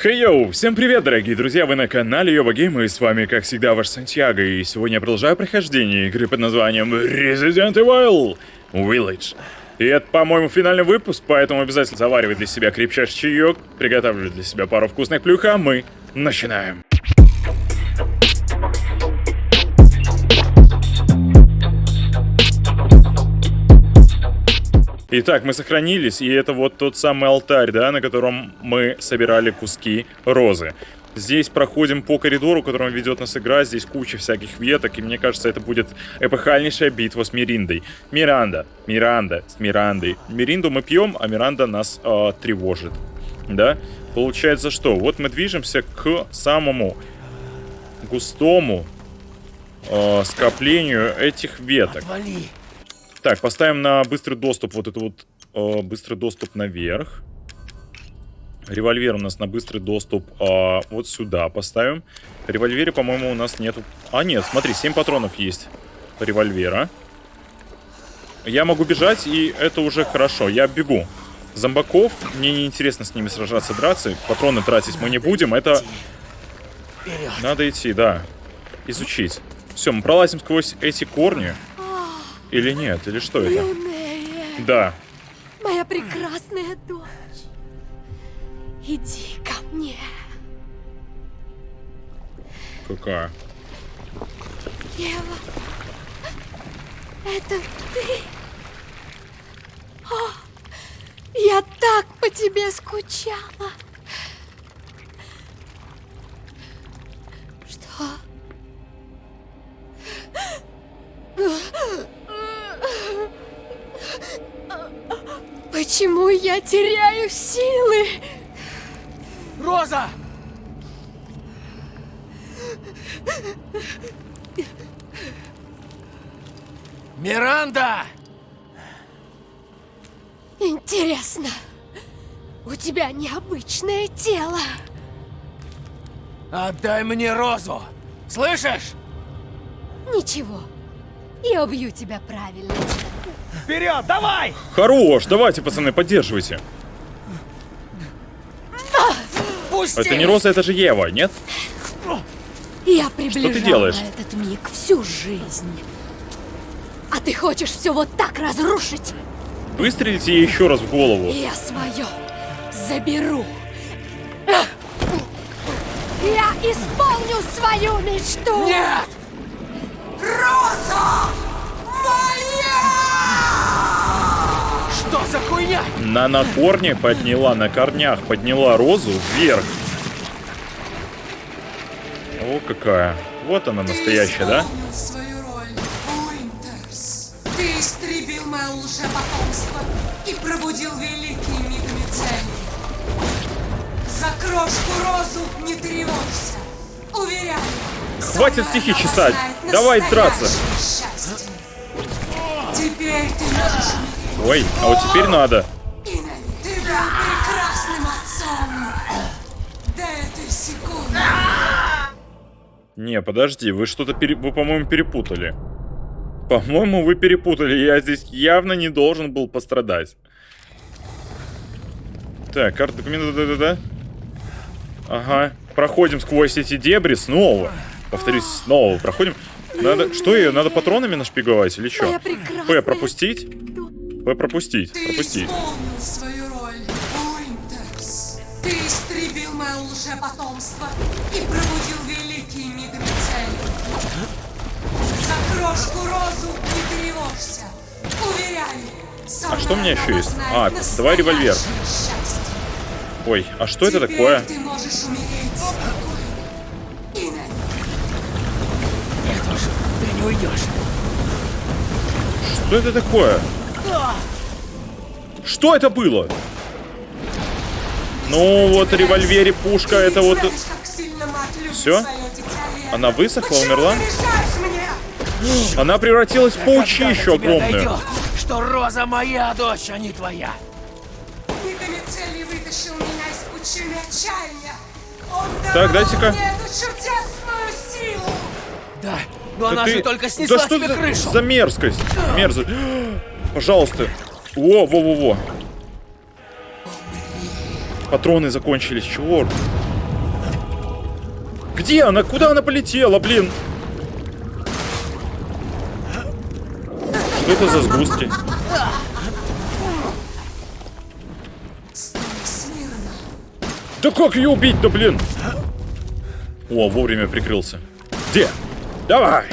Хей йоу, всем привет, дорогие друзья, вы на канале Йоба Гейм, и с вами, как всегда, ваш Сантьяго, и сегодня я продолжаю прохождение игры под названием Resident Evil Village. И это, по-моему, финальный выпуск, поэтому обязательно заваривай для себя крепчайший чаек, приготовлю для себя пару вкусных плюх, а мы начинаем. Итак, мы сохранились, и это вот тот самый алтарь, да, на котором мы собирали куски розы. Здесь проходим по коридору, которым ведет нас игра, здесь куча всяких веток, и мне кажется, это будет эпохальнейшая битва с Мириндой. Миранда, Миранда, с Мирандой. Миринду мы пьем, а Миранда нас э, тревожит, да? Получается что? Вот мы движемся к самому густому э, скоплению этих веток. Отвали. Так, поставим на быстрый доступ вот это вот э, быстрый доступ наверх. Револьвер у нас на быстрый доступ э, вот сюда поставим. Револьвере, по-моему, у нас нету... А, нет, смотри, 7 патронов есть револьвера. Я могу бежать, и это уже хорошо. Я бегу. Зомбаков, мне не интересно с ними сражаться, драться. Патроны тратить мы не будем. Это надо идти, да. Изучить. Все, мы пролазим сквозь эти корни. Или нет? Или что это? Юная, Да. моя прекрасная дочь. Иди ко мне. Какая? Ева, это ты? О, я так по тебе скучала. Я теряю силы? Роза! Миранда! Интересно, у тебя необычное тело. Отдай мне розу! Слышишь? Ничего, я убью тебя правильно. Вперед, давай! Хорош, давайте, пацаны, поддерживайте. Пусти! Это не Роза, это же Ева, нет? Я приближала делаешь? этот миг всю жизнь. А ты хочешь все вот так разрушить? Выстрелите ей еще раз в голову. Я свое заберу. Я исполню свою мечту. Нет! Роза! Моя! Что за хуйня? На, на корне подняла, на корнях подняла Розу вверх. О, какая. Вот она настоящая, да? свою роль, Уинтерс. Ты истребил мое лжепотомство и пробудил великий миг Мицелий. За крошку розу не тревожься. Уверяю. Хватит стихи чесать. Давай драться. Теперь ты можешь. Ой, а вот теперь надо. Не, подожди, вы что-то, пере... вы, по-моему, перепутали. По-моему, вы перепутали. Я здесь явно не должен был пострадать. Так, карта документа, да-да-да. Ага. Проходим сквозь эти дебри снова. Повторюсь, снова проходим. Надо... Что ее? Надо патронами нашпиговать или что? П пропустить? Пропустить. Ты Пропустить. исполнил свою роль, Уинтерс. Ты истребил мое лжепотомство и пробудил великий. За крошку розу не тревожься. Уверяю, А что у меня еще есть? А, давай револьвер. Ой, а что это Теперь такое? ты можешь умереть спокойно. Иннет, Нет уж, ты не уйдешь. Что это такое? Что это было? Ну, вот револьвере пушка, это вот... Лето. Она высохла, умерла? Она превратилась в паучищу до тебя огромную. дойдет, что Роза моя дочь, а не твоя. Мигамицелий вытащил меня из пучины отчаяния. Он Так, дайте-ка. Да, но Да она ты- же только снесла да что тебе крышу. за мерзкость? Мерзость. Пожалуйста. Во, во, во, во. Патроны закончились, черт. Где она? Куда она полетела, блин? Что это за сгустки? Да как ее убить-то, блин? О, вовремя прикрылся. Где? Давай!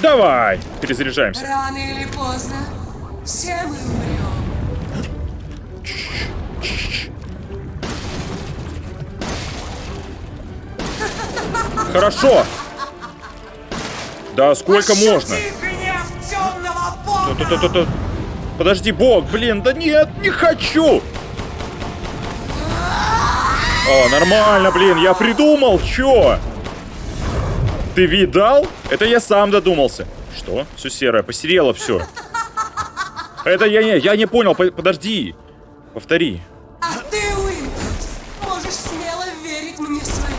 Давай! Перезаряжаемся. Рано или поздно все мы Хорошо! Да сколько можно? Гнев темного бога! Ту-ту-ту-ту. Подожди, бог, блин, да нет, не хочу! О, нормально, блин, я придумал, чё? Ты видал? Это я сам додумался. Что? Все серое, посерело все. Это я не, я не понял, по- подожди. Повтори. А ты, Уинтерс, можешь смело верить мне свою.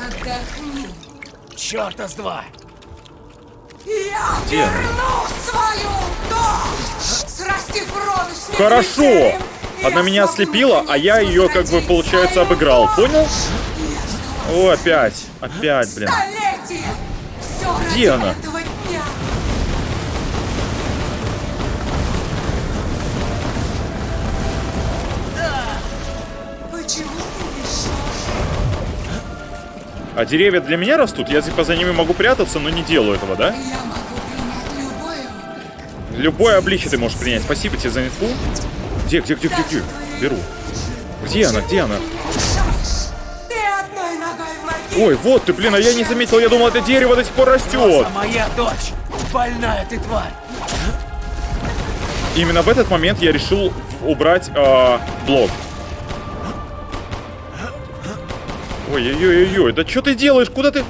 Отдохни. Чёрта с два! Я Где верну свою дочь! Срастив роду с Хорошо. Она меня ослепила, а я ее, как бы, получается, обыграл. Понял? О, опять. Опять, блин. Где она? А деревья для меня растут? Я типа за ними могу прятаться, но не делаю этого, да? Любое обличие ты можешь принять. Спасибо тебе за инфу. Где, где, где, где, где? Беру. Где она, где она? Ой, вот ты, блин, а я не заметил, я думал, это дерево до сих пор растет. Моя дочь! Больная ты тварь! Именно в этот момент я решил убрать а, блок. Ой-ой-ой-ой, да что ты делаешь? Куда ты?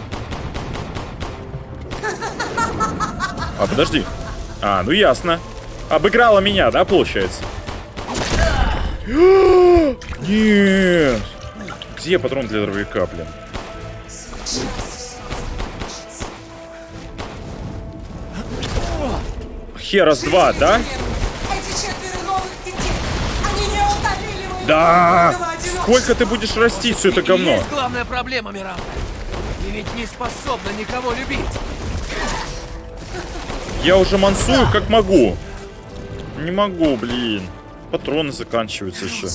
А, подожди. А, ну ясно. Обыграла меня, да, получается? Нет. Где патрон для дробовика, блин? Херас 2, да? Да! Сколько ты будешь растить все это говно? есть главная проблема, Миранда. Ты ведь не способна никого любить. Я уже мансую как могу. Не могу, блин. Патроны заканчиваются еще.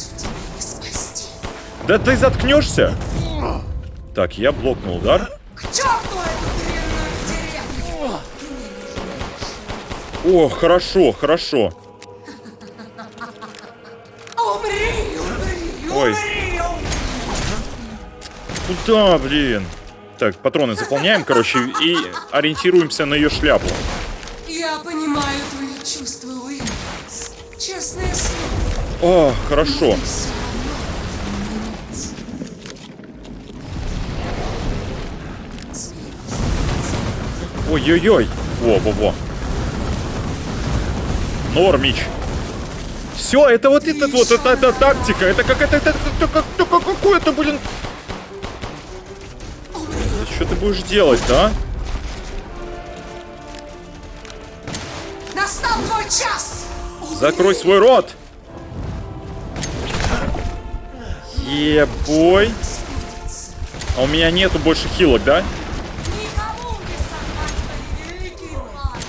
Да ты заткнешься? Так, я блокнул удар. О, хорошо, хорошо. Ой. Куда, блин? Так, патроны заполняем, короче, и ориентируемся на ее шляпу. Я понимаю твои чувства, Уинтерс. Честное слово. О, хорошо. Ой-ой-ой. Во-во-во. Нормич. Все, это вот этот вот, это, это тактика. Это как это, это, это, как- как- какое-то, блин. Что ты будешь делать, да? Настал твой час! Закрой свой рот. Ебой. А у меня нету больше хилок, да? Никому не сорвать твои великие планы.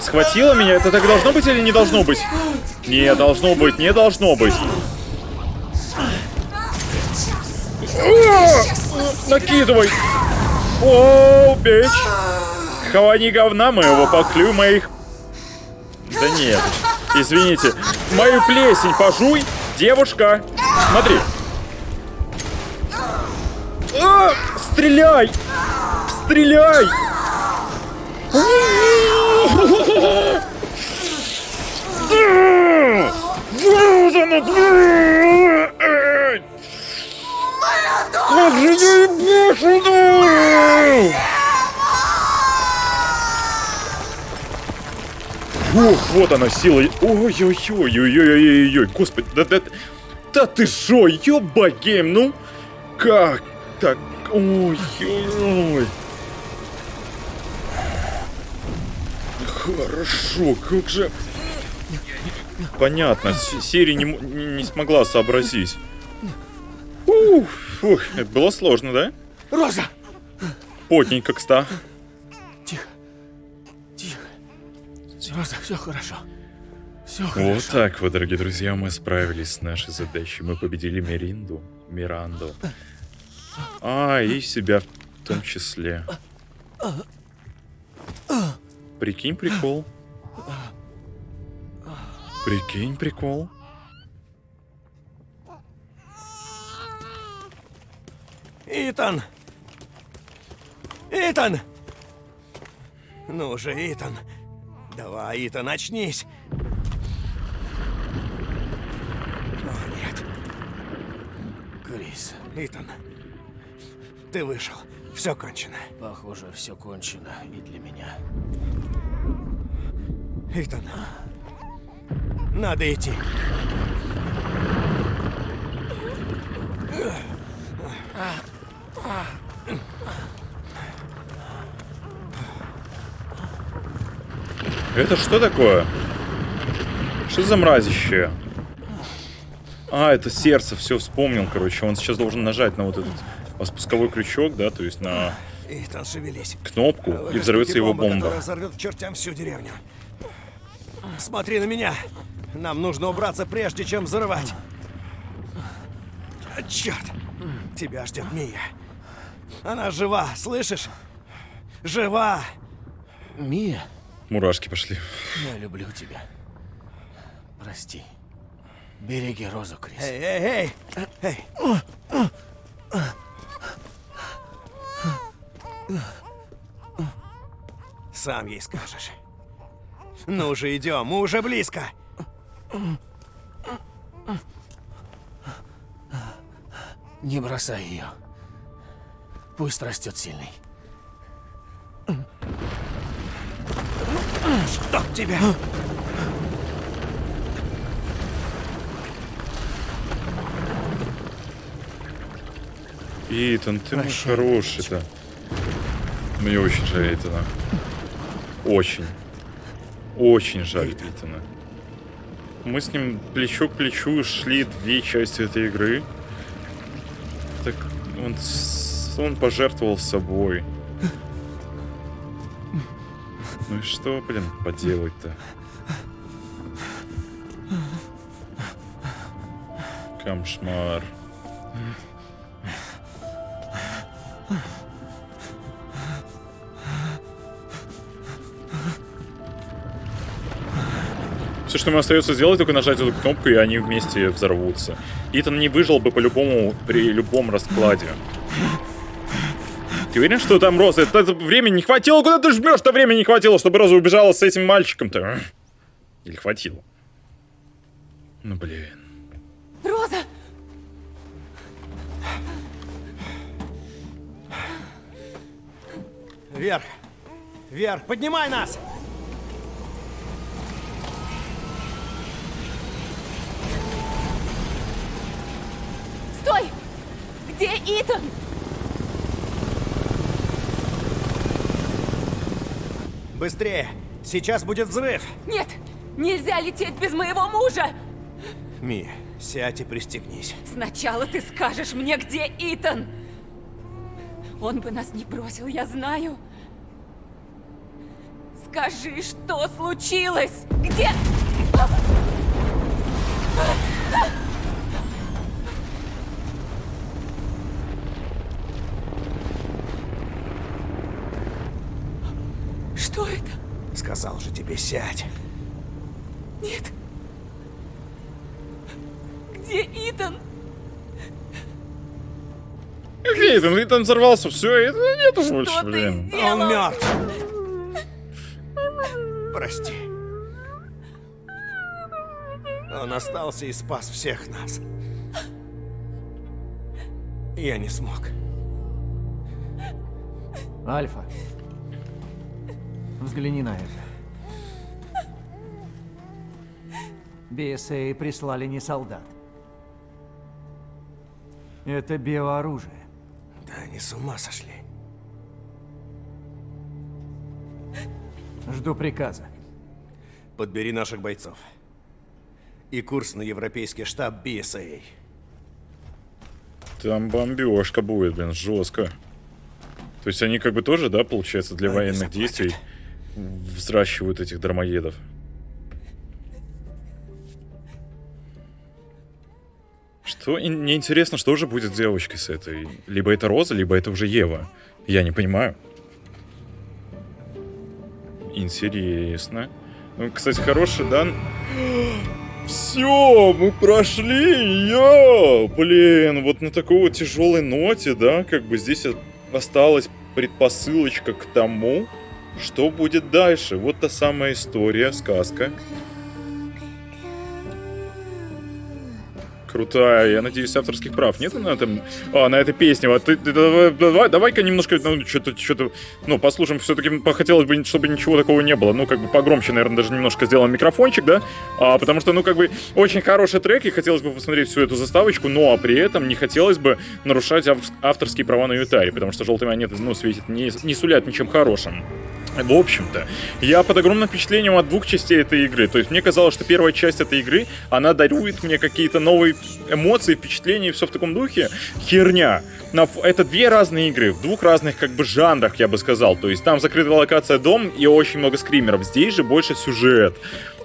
Схватила меня? Это так должно быть или не должно быть? Не должно быть, не должно быть. Накидывай! О, бич! Хавани говна моего, поклюй моих... Да нет, извините. Мою плесень пожуй, девушка. Смотри. А, стреляй! Стреляй! Как же я ебу сюда! Фух, вот она сила. Ой-ой-ой-ой-ой-ой-ой. Господи, да, да, да ты шо, ёба гейм, ну? Как так? Ой-ой-ой. Хорошо, как же... Понятно, Сири не, не- смогла сообразить. Ух, фух, это было сложно, да? Роза! Потненько, кста. Тихо. Тихо. Роза, все хорошо. Все Вот хорошо. так вот, дорогие друзья, мы справились с нашей задачей. Мы победили Миринду, Миранду. А, и себя в том числе. Прикинь, прикол. Прикинь, прикол. Итан! Итан! Ну же, Итан. Давай, Итан, очнись. О, нет. Крис, Итан. Ты вышел. Все кончено. похоже, все кончено и для меня. Итан. Надо идти. Это что такое? Что за мразище? А, это сердце, все вспомнил, короче. Он сейчас должен нажать на вот этот спусковой крючок, да, то есть на Итан, шевелись. кнопку, и взорвется его бомба. которая взорвет к чертям всю деревню. Смотри на меня. Нам нужно убраться прежде, чем взрывать. Черт! Тебя ждет Мия. Она жива, слышишь? Жива! Мия, Мурашки пошли. я люблю тебя. Прости. Береги Розу, Крис. Эй, эй, эй! Эй! Сам ей скажешь. Ну же, идем, мы уже близко. Не бросай ее. Пусть растет сильный. Чтоб тебя! Итан, ты мой хороший-то. Мне очень жаль Итана. Очень. Очень жаль Итана. Мы с ним плечо к плечу шли две части этой игры. Так он, он пожертвовал собой. Ну и что, блин, поделать-то? Камшмар. Все, что ему остается сделать, только нажать эту кнопку, и они вместе взорвутся. Итан не выжил бы по-любому при любом раскладе. Ты уверен, что там Роза? Это, это времени не хватило? Куда ты жмешь-то времени не хватило, чтобы Роза убежала с этим мальчиком-то? Или хватило? Ну блин. Роза! Вверх! Вверх! Поднимай нас! Где Итан? Быстрее! Сейчас будет взрыв! Нет! Нельзя лететь без моего мужа! Ми, сядь и пристегнись. Сначала ты скажешь мне, где Итан! Он бы нас не бросил, я знаю. Скажи, что случилось? Где... Что это? Сказал же тебе, сядь. Нет. Где Итан? Где Итан? Итан взорвался, все, Итана нету больше, Что ты блин. сделал? Он мертв. Прости. Он остался и спас всех нас. Я не смог. Альфа. Взгляни на это. BSA прислали не солдат. Это биооружие. Да они с ума сошли. Жду приказа. Подбери наших бойцов. и курс на европейский штаб BSA. Там бомбежка будет, блин, жестко. То есть они как бы тоже, да, получается, для Они военных заплатят. действий взращивают этих дармоедов. Что? Мне интересно, что же будет с девочкой с этой? Либо это Роза, либо это уже Ева. Я не понимаю. Интересно. Ну, кстати, хороший, да? Все, мы прошли ее! Блин, вот на такой вот тяжелой ноте, да, как бы здесь осталась предпосылочка к тому, что будет дальше. Вот та самая история, сказка. Крутая, я надеюсь, авторских прав нет на этом, а, на этой песне. Вот давай, давай, давай-ка немножко, ну, что-то, что-то, ну, послушаем. Все-таки хотелось бы, чтобы ничего такого не было. Ну, как бы погромче, наверное, даже немножко сделаем микрофончик, да? А, потому что, ну, как бы, очень хороший трек, и хотелось бы посмотреть всю эту заставочку, но при этом не хотелось бы нарушать ав- авторские права на Ютаре, потому что желтые монеты, ну, светит, не, не сулят ничем хорошим. В общем-то, я под огромным впечатлением от двух частей этой игры. То есть мне казалось, что первая часть этой игры, она дарует мне какие-то новые эмоции, впечатления и все в таком духе. Херня. Ф- Это две разные игры, в двух разных как бы жанрах, я бы сказал. То есть там закрытая локация дом и очень много скримеров. Здесь же больше сюжет.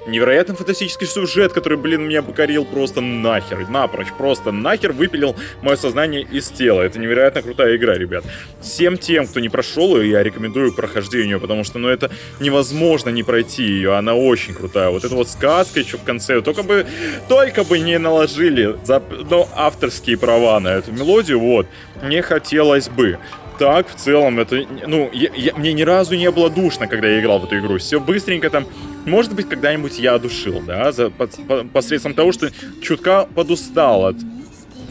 Невероятно фантастический сюжет, который, блин, меня покорил просто нахер, напрочь, просто нахер выпилил мое сознание из тела. Это невероятно крутая игра, ребят. Всем тем, кто не прошел ее, я рекомендую к прохождению, потому что, ну, это невозможно не пройти ее, она очень крутая. Вот эта вот сказка еще в конце, только бы, только бы не наложили за, ну, авторские права на эту мелодию, вот, мне хотелось бы так, в целом, это, ну, я- я- мне ни разу не было душно, когда я играл в эту игру. Все быстренько там, может быть, когда-нибудь я одушил, да, за, под- по- посредством того, что чутка подустал от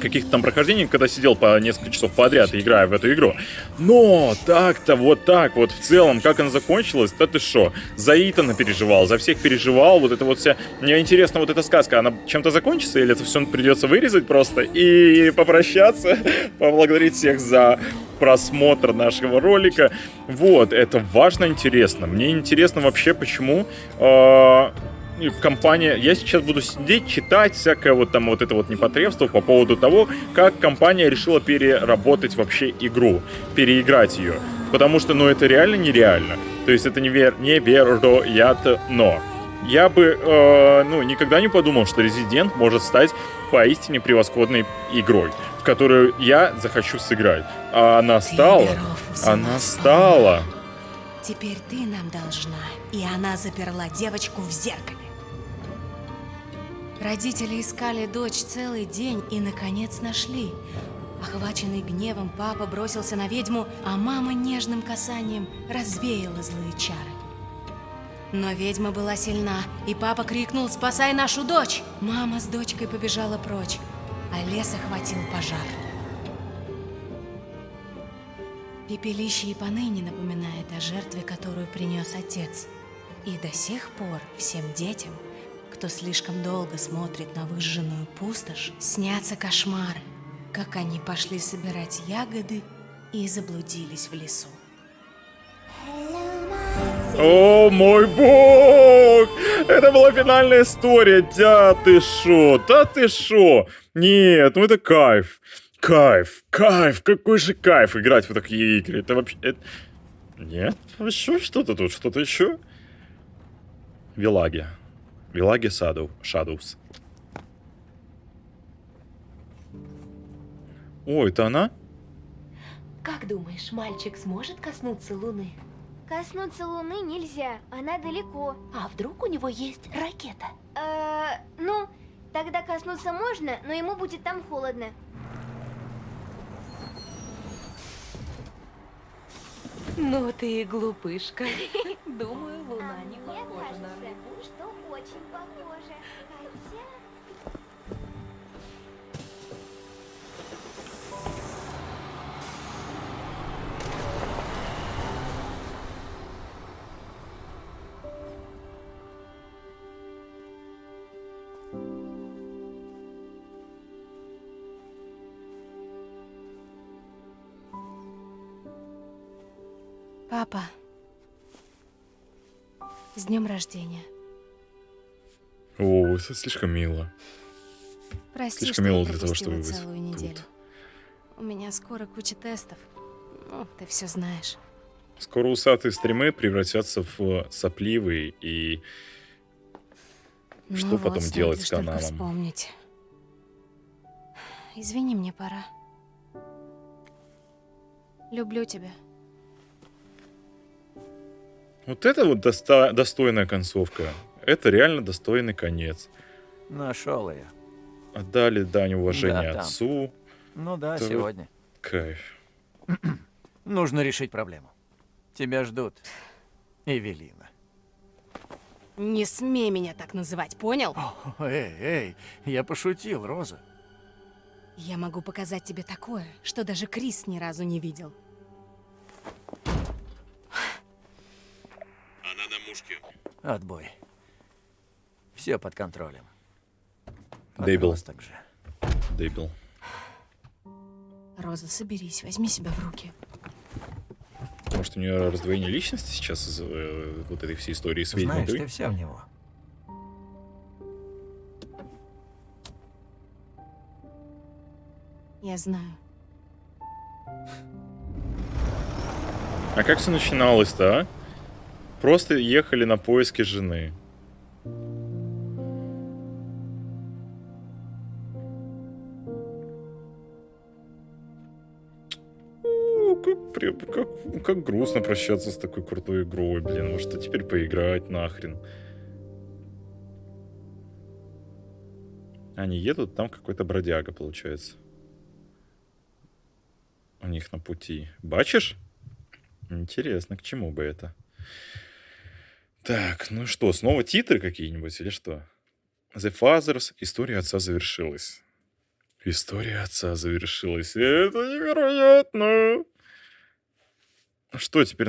каких-то там прохождений, когда сидел по несколько часов подряд, играя в эту игру. Но так-то, вот так вот, в целом, как она закончилась, да ты шо, за Итана переживал, за всех переживал, вот это вот вся... Мне интересно, вот эта сказка, она чем-то закончится, или это все придется вырезать просто и попрощаться, поблагодарить всех за просмотр нашего ролика. Вот, это важно, интересно. Мне интересно вообще, почему э, компания... Я сейчас буду сидеть, читать всякое вот там вот это вот непотребство по поводу того, как компания решила переработать вообще игру, переиграть ее. Потому что, ну, это реально нереально. То есть это невер... невероятно. Я бы, э, ну, никогда не подумал, что Resident может стать поистине превосходной игрой, в которую я захочу сыграть. А она стала. Она стала. Теперь ты нам должна. И она заперла девочку в зеркале. Родители искали дочь целый день и, наконец, нашли. Охваченный гневом, папа бросился на ведьму, а мама нежным касанием развеяла злые чары. Но ведьма была сильна, и папа крикнул «Спасай нашу дочь!». Мама с дочкой побежала прочь, а лес охватил пожар. Пепелище и поныне напоминает о жертве, которую принес отец. И до сих пор всем детям, кто слишком долго смотрит на выжженную пустошь, снятся кошмары, как они пошли собирать ягоды и заблудились в лесу. О мой бог! Это была финальная история. Да ты шо? Да ты шо? Нет, ну это кайф. Кайф, кайф, какой же кайф играть в такие игры. Это вообще... это- Нет? Еще что-то тут, что-то еще? Вилаги. Вилаги Саду, Shadows. О, это она? Как думаешь, мальчик сможет коснуться Луны? Коснуться Луны нельзя, она далеко. А вдруг у него есть ракета? Э, ну, тогда коснуться можно, но ему будет там холодно. Ну ты и глупышка. Думаю, днем рождения. О, это слишком мило. Прости, Слишком что мило для того, чтобы вы целую тут. неделю. У меня скоро куча тестов. Ну, ты все знаешь. Скоро усатые стримы превратятся в сопливые и... Что Ну потом вот, стоит делать с каналом? вспомнить. Извини, мне пора. Люблю тебя. Вот это вот доста- достойная концовка. Это реально достойный конец. Нашел ее. Отдали дань уважения Да, там. отцу. Ну да, Да сегодня. Кайф. Нужно решить проблему. Тебя ждут. Эвелина. Не смей меня так называть, понял? О, эй, эй, я пошутил, Роза. Я могу показать тебе такое, что даже Крис ни разу не видел. Отбой. Все под контролем. Дебил. Роза, соберись, возьми себя в руки. Может, у нее раздвоение личности сейчас из э, вот этой всей истории с Знаешь, ведьмой? ты вся в него. Я знаю. А как все начиналось-то, а? Просто ехали на поиски жены. О, Как, как, грустно прощаться с такой крутой игрой, блин. Может, а теперь поиграть нахрен. Они едут, там какой-то бродяга, получается. У них на пути. Бачишь? Интересно, к чему бы это? Так, ну что, снова титры какие-нибудь или что? The Fathers. История отца завершилась. История отца завершилась. Это невероятно. Что, теперь,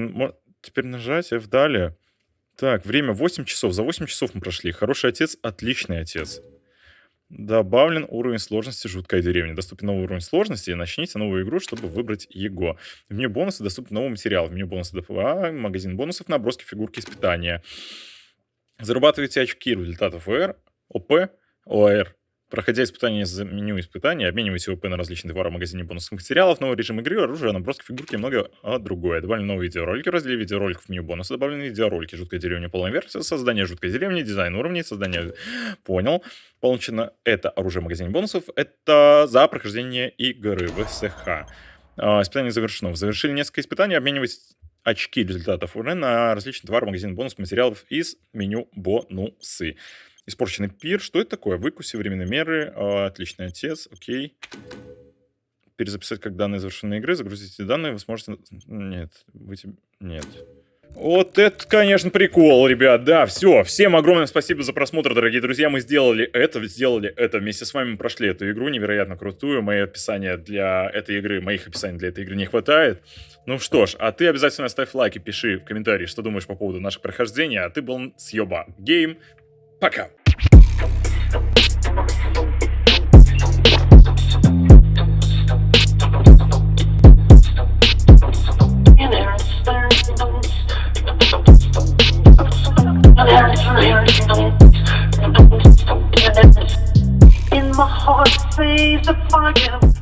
теперь нажать F далее? Так, время 8 часов. За 8 часов мы прошли. Хороший отец, отличный отец. Добавлен уровень сложности «Жуткая деревня». Доступен новый уровень сложности. Начните новую игру, чтобы выбрать его. В меню бонусы доступен новый материал. В меню бонусы ДПА, магазин бонусов, наброски, фигурки, испытания. Зарабатывайте очки результатов ОР, ОП, ОР. Проходя испытания из меню испытания, обменивайте ОП на различные товары в магазине бонусных материалов, новый режим игры, оружие, наброски, фигурки и многое а, другое. Добавлены новые видеоролики в разделе видеороликов в меню бонуса. Добавлены видеоролики «Жуткая деревня. Полная версия», создание «Жуткой деревни», дизайн уровней, создание... Понял. Получено это оружие в магазине бонусов. Это за прохождение игры в СХ. А, Испытание завершено. Завершили несколько испытаний. Обменивать очки результатов УР на различные товары магазин бонусных материалов из меню бонусы. Испорченный пир. Что это такое? Выкуси, временные меры. а, Отличный отец. Окей. Перезаписать как данные завершенной игры. Загрузите данные. Вы сможете... Нет. Вы... Нет. Вот это, конечно, прикол, ребят. Да, все. Всем огромное спасибо за просмотр, дорогие друзья. Мы сделали это, сделали это. Вместе с вами прошли эту игру невероятно крутую. Мои описания для этой игры, моих описаний для этой игры не хватает. Ну что ж, а ты обязательно ставь лайк и пиши в комментарии, что думаешь по поводу наших прохождений. А ты был съеба гейм. Пока. In my heart, say the fire.